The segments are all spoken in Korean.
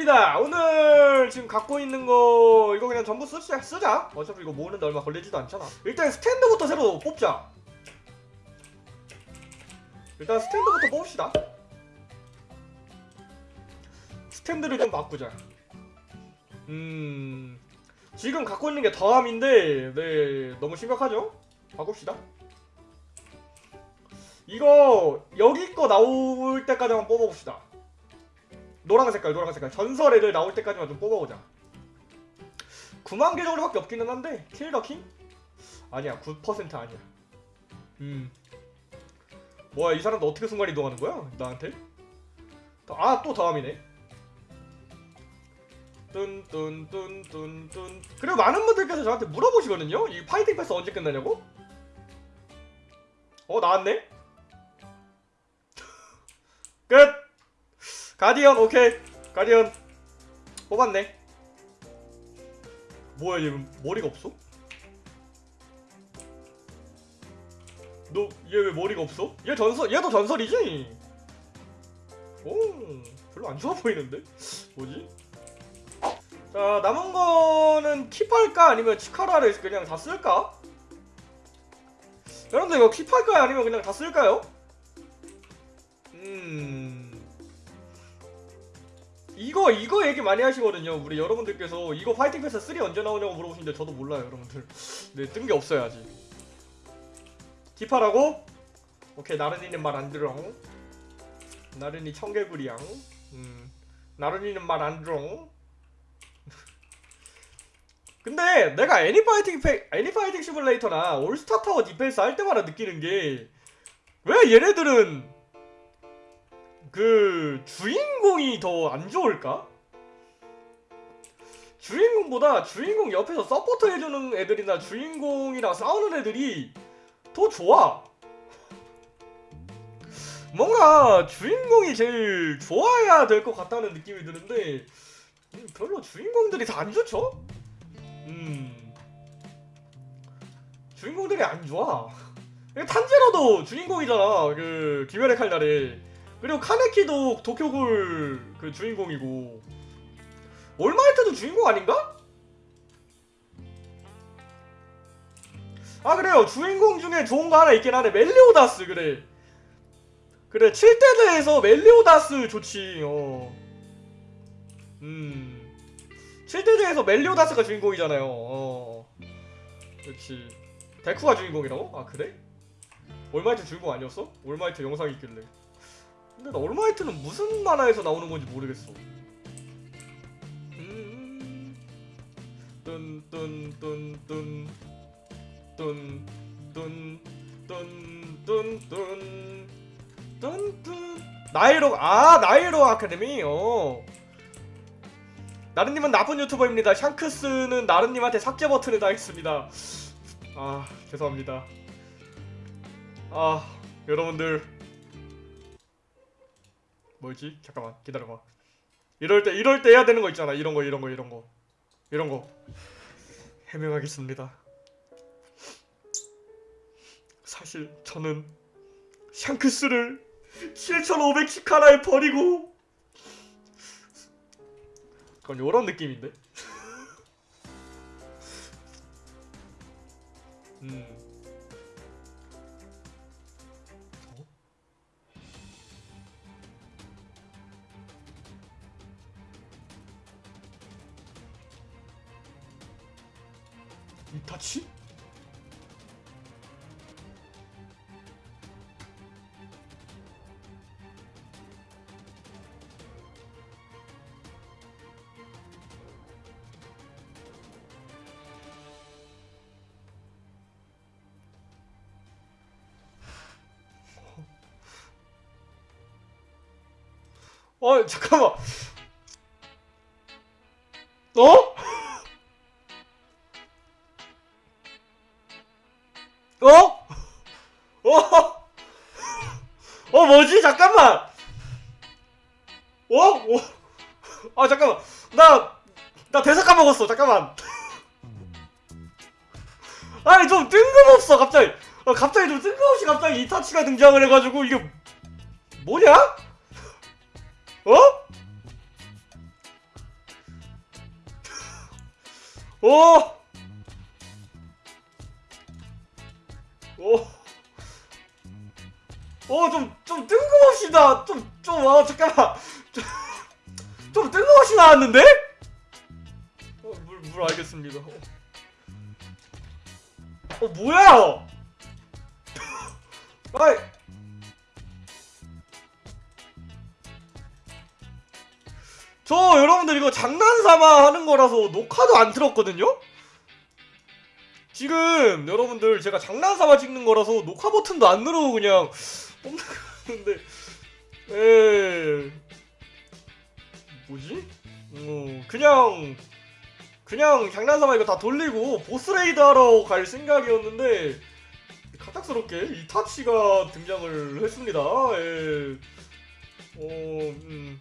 반갑습니다. 오늘 지금 갖고 있는 거 이거 그냥 전부 쓰자. 쓰자. 어차피 이거 모으는데 얼마 걸리지도 않잖아. 일단 스탠드부터 새로 뽑자. 일단 스탠드부터 뽑읍시다. 스탠드를 좀 바꾸자. 음 지금 갖고 있는 게 더함인데 네 너무 심각하죠? 바꿉시다. 이거 여기 거 나올 때까지만 뽑아봅시다. 노란 색깔 노란 색깔 전설 애들 나올 때까지만 좀 뽑아보자 9만 개 정도밖에 없기는 한데 킬더 킹? 아니야 9% 아니야 음 뭐야 이 사람도 어떻게 순간 이동하는 거야 나한테? 아 또 다음이네 뚠뚠뚠뚠뚠 그리고 많은 분들께서 저한테 물어보시거든요 이 파이팅 패스 언제 끝나냐고? 어 나왔네? 끝! 가디언 오케이 가디언 뽑았네 뭐야 얘 머리가 없어? 너 얘 왜 머리가 없어? 얘 전설 얘도 전설이지? 오 별로 안 좋아 보이는데 뭐지? 자 남은 거는 킵할까 아니면 치카라를 그냥 다 쓸까? 여러분들 이거 keep할까요 아니면 그냥 다 쓸까요? 음 이거 이거 얘기 많이 하시거든요. 우리 여러분들께서 이거 Fighting Pass 3 언제 나오냐고 물어보시는데 저도 몰라요, 여러분들. 네, 뜬 게 없어요 아직. keep하라고? 오케이, 나른이는 말 안 들어. 나른이 청개구리양. 음, 나른이는 말 안 들어. 근데 내가 애니 Fighting Pa- 애니 Fighting Simulator나 All Star Tower Defense 할 때마다 느끼는 게 왜 얘네들은 그 주인공이 더 안 좋을까? 주인공보다 주인공 옆에서 서포터 해주는 애들이나 주인공이랑 싸우는 애들이 더 좋아. 뭔가 주인공이 제일 좋아야 될 것 같다는 느낌이 드는데 음, 별로 주인공들이 다 안 좋죠? 음 주인공들이 안 좋아. 탄제로도 주인공이잖아. 그 기멸의 칼날에. 그리고 카네키도 도쿄굴 그 주인공이고 올마이트도 주인공 아닌가? 아 그래요 주인공 중에 좋은 거 하나 있긴 하네 멜리오다스 그래 그래 7대대에서 멜리오다스 좋지 어. 음 7대죄에서 멜리오다스가 주인공이잖아요 어. 그렇지 데쿠가 주인공이라고? 아 그래? 올마이트 주인공 아니었어? 올마이트 영상이 있길래 근데 나 올마이트는 무슨 만화에서 나오는 건지 모르겠어. 음. 뚠뚠뚠뚠 뚠뚠뚠뚠뚠 뚠뚠 나이로 아 나이로 아카데미 어 나른님은 나쁜 유튜버입니다. 샹크스는 나른님한테 삭제 버튼을 당했습니다. 아 죄송합니다. 아 여러분들 뭐지? 잠깐만 기다려봐. 이럴 때 이럴 때 해야 되는 거 있잖아. 이런 거 이런 거 이런 거 이런 거 해명하겠습니다. 사실 저는 샹크스를 7,510카라에 버리고 그건 요런 느낌인데. 음. 이타치? 어 잠깐만 어? 어? 어? 어 뭐지? 잠깐만! 어? 어? 아 잠깐만 나... 나 대사 까먹었어 잠깐만 아니 좀 뜬금없어 갑자기 아, 갑자기 좀 뜬금없이 갑자기 이타치가 등장을 해가지고 이게 뭐냐? 어? 어? 오! 어, 좀, 좀 뜬금없이 나, 좀, 좀, 아, 잠깐만. 좀, 좀 뜬금없이 나왔는데? 어, 물, 물 알겠습니다. 어, 어 뭐야? 아이. 저 여러분들 이거 장난삼아 하는 거라서 녹화도 안 틀었거든요? 지금 여러분들 제가 장난삼아 찍는 거라서 녹화 버튼도 안 누르고 그냥 뽑는데 에 뭐지? 어 그냥 그냥 장난삼아 이거 다 돌리고 보스레이드 하러 갈 생각이었는데 갑작스럽게 이타치가 등장을 했습니다. 예. 어, 음.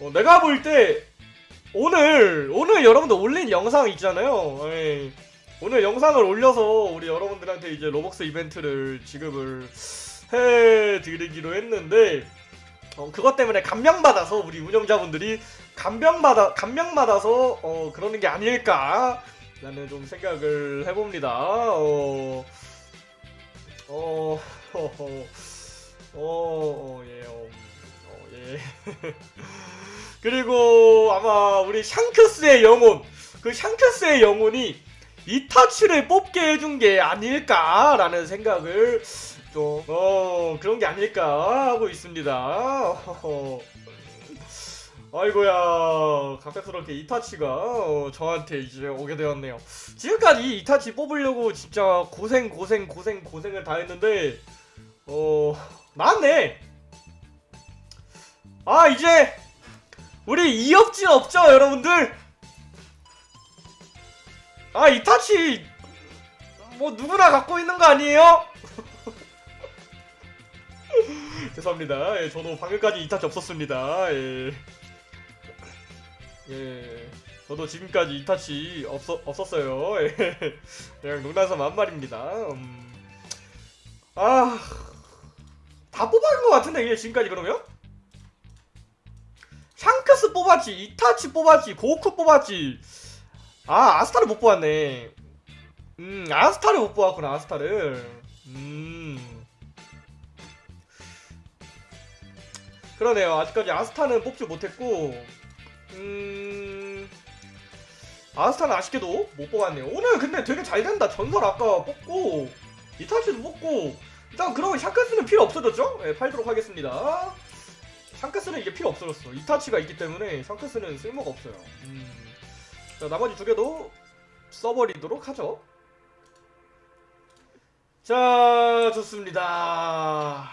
어, 내가 볼 때 오늘 오늘 여러분들 올린 영상 있잖아요. 예. 오늘 영상을 올려서 우리 여러분들한테 이제 로벅스 이벤트를 지급을 해드리기로 했는데 어, 그것 때문에 감명 받아서 우리 운영자분들이 감명 받아 감명 받아서 어, 그러는 게 아닐까 라는 좀 생각을 해봅니다. 어, 어, 어, 어, 어, 예, 어, 어, 예. 그리고 아마 우리 샹크스의 영혼, 그 샹크스의 영혼이 이타치를 뽑게 해준 게 아닐까라는 생각을 좀, 어, 그런 게 아닐까 하고 있습니다. 아이고야, 갑작스럽게 이타치가 어, 저한테 이제 오게 되었네요. 지금까지 이타치 뽑으려고 진짜 고생, 고생, 고생, 고생을 다 했는데, 어, 나왔네! 아, 이제, 우리 이업진 없죠, 여러분들? 아, 이타치, 뭐, 누구나 갖고 있는 거 아니에요? 죄송합니다. 예, 저도 방금까지 이타치 없었습니다. 예. 예. 저도 지금까지 이타치 없어, 없었어요. 예. 그냥 농담삼 한 말입니다. 음. 아. 다 뽑아간 것 같은데, 이게 지금까지 그러면? 샹크스 뽑았지, 이타치 뽑았지, 고쿠 뽑았지. 아, 아스타를 못 뽑았네. 음, 아스타를 못 뽑았구나, 아스타를. 음. 그러네요. 아직까지 아스타는 뽑지 못했고, 음. 아스타는 아쉽게도 못 뽑았네요. 오늘 근데 되게 잘 된다. 전설 아까 뽑고, 이타치도 뽑고, 일단 그러면 샹크스는 필요 없어졌죠? 네, 팔도록 하겠습니다. 샹크스는 이게 필요 없어졌어. 이타치가 있기 때문에 샹크스는 쓸모가 없어요. 음. 자, 나머지 두 개도 써버리도록 하죠. 자, 좋습니다.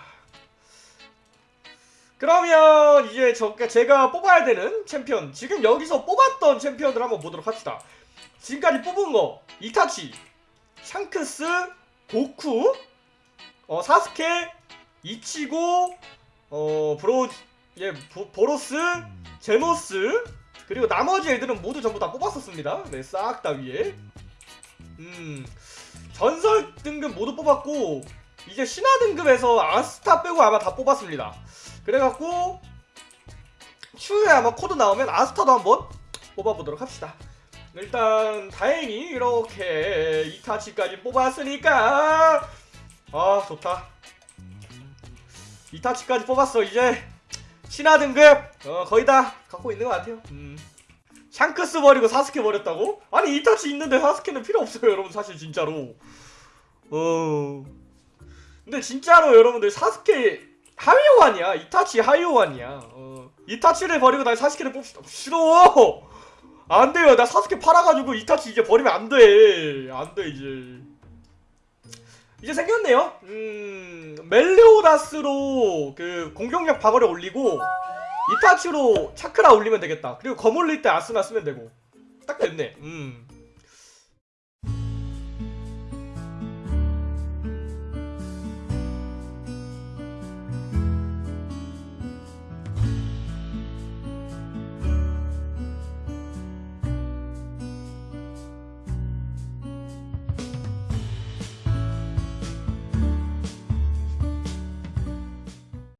그러면 이제 저, 제가 뽑아야 되는 챔피언 지금 여기서 뽑았던 챔피언들 한번 보도록 합시다 지금까지 뽑은 거 이타치 샹크스 고쿠 어 사스케 이치고 어 브로 예 보, 보로스 제노스 그리고 나머지 애들은 모두 전부 다 뽑았었습니다 네 싹 다 위에 음 전설 등급 모두 뽑았고 이제 신화 등급에서 아스타 빼고 아마 다 뽑았습니다 그래갖고 추후에 아마 코드 나오면 아스타도 한번 뽑아보도록 합시다. 일단 다행히 이렇게 이타치까지 뽑았으니까 아 좋다. 이타치까지 뽑았어 이제 신화 등급 어, 거의 다 갖고 있는 것 같아요. 음. 샹크스 버리고 사스케 버렸다고? 아니 이타치 있는데 사스케는 필요 없어요 여러분 사실 진짜로. 어. 근데 진짜로 여러분들 사스케 하이오환이야 이타치 하이오환이야 어. 이타치를 버리고 난 사스케를 뽑시다 싫어 안돼요 나 사스케 팔아가지고 이타치 이제 버리면 안돼 안돼 이제 이제 생겼네요. 음 멜리오다스로 그 공격력 방어를 올리고 이타치로 차크라 올리면 되겠다. 그리고 검 올릴 때 아스나 쓰면 되고. 딱 됐네. 음